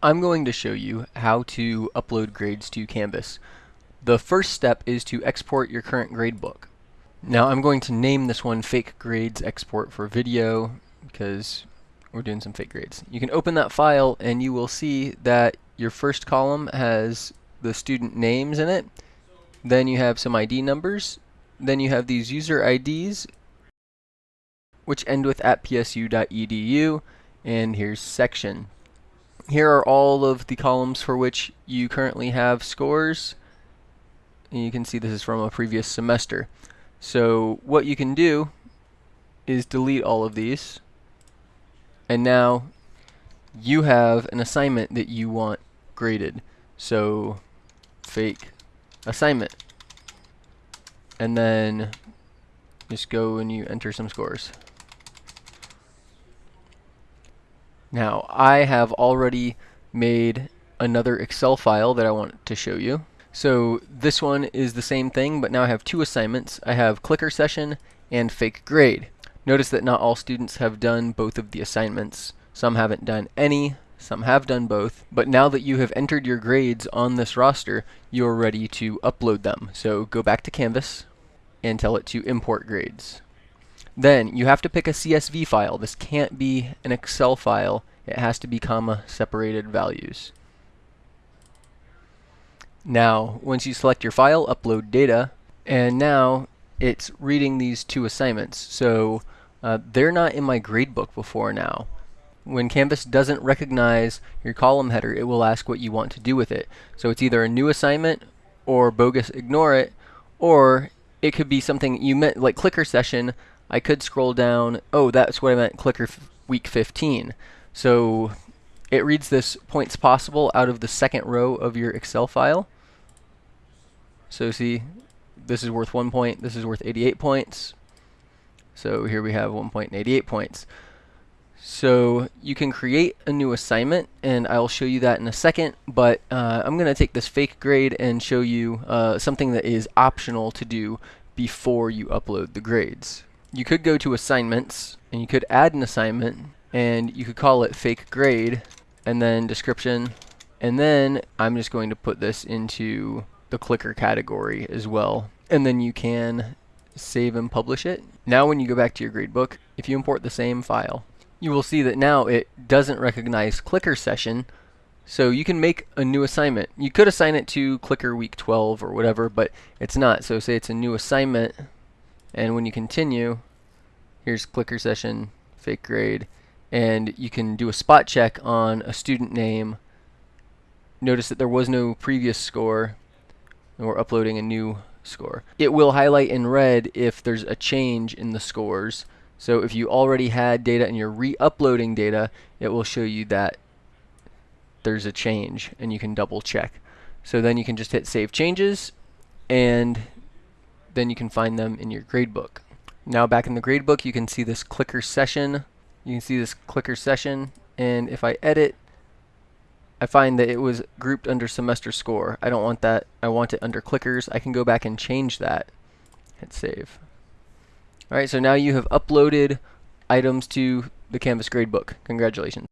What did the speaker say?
I'm going to show you how to upload grades to Canvas. The first step is to export your current gradebook. Now I'm going to name this one Fake Grades Export for Video because we're doing some fake grades. You can open that file and you will see that your first column has the student names in it. Then you have some ID numbers. Then you have these user IDs which end with at psu.edu and here's section here are all of the columns for which you currently have scores. And you can see this is from a previous semester. So what you can do is delete all of these. And now you have an assignment that you want graded. So fake assignment. And then just go and you enter some scores. Now, I have already made another Excel file that I want to show you. So this one is the same thing, but now I have two assignments. I have clicker session and fake grade. Notice that not all students have done both of the assignments. Some haven't done any, some have done both. But now that you have entered your grades on this roster, you are ready to upload them. So go back to Canvas and tell it to import grades. Then you have to pick a CSV file. This can't be an Excel file. It has to be comma separated values. Now, once you select your file, upload data, and now it's reading these two assignments. So uh, they're not in my gradebook before now. When Canvas doesn't recognize your column header, it will ask what you want to do with it. So it's either a new assignment or bogus ignore it, or it could be something you meant like clicker session I could scroll down. Oh, that's what I meant, clicker week 15. So it reads this points possible out of the second row of your Excel file. So see, this is worth one point, this is worth 88 points. So here we have one point and 88 points. So you can create a new assignment, and I'll show you that in a second, but uh, I'm going to take this fake grade and show you uh, something that is optional to do before you upload the grades you could go to assignments and you could add an assignment and you could call it fake grade and then description and then I'm just going to put this into the clicker category as well and then you can save and publish it. Now when you go back to your gradebook, if you import the same file, you will see that now it doesn't recognize clicker session so you can make a new assignment. You could assign it to clicker week 12 or whatever, but it's not. So say it's a new assignment and when you continue, here's clicker session, fake grade, and you can do a spot check on a student name. Notice that there was no previous score, and we're uploading a new score. It will highlight in red if there's a change in the scores. So if you already had data and you're re-uploading data, it will show you that there's a change and you can double check. So then you can just hit save changes and then you can find them in your gradebook. Now back in the gradebook, you can see this clicker session. You can see this clicker session, and if I edit, I find that it was grouped under semester score. I don't want that. I want it under clickers. I can go back and change that. Hit save. Alright, so now you have uploaded items to the Canvas gradebook. Congratulations.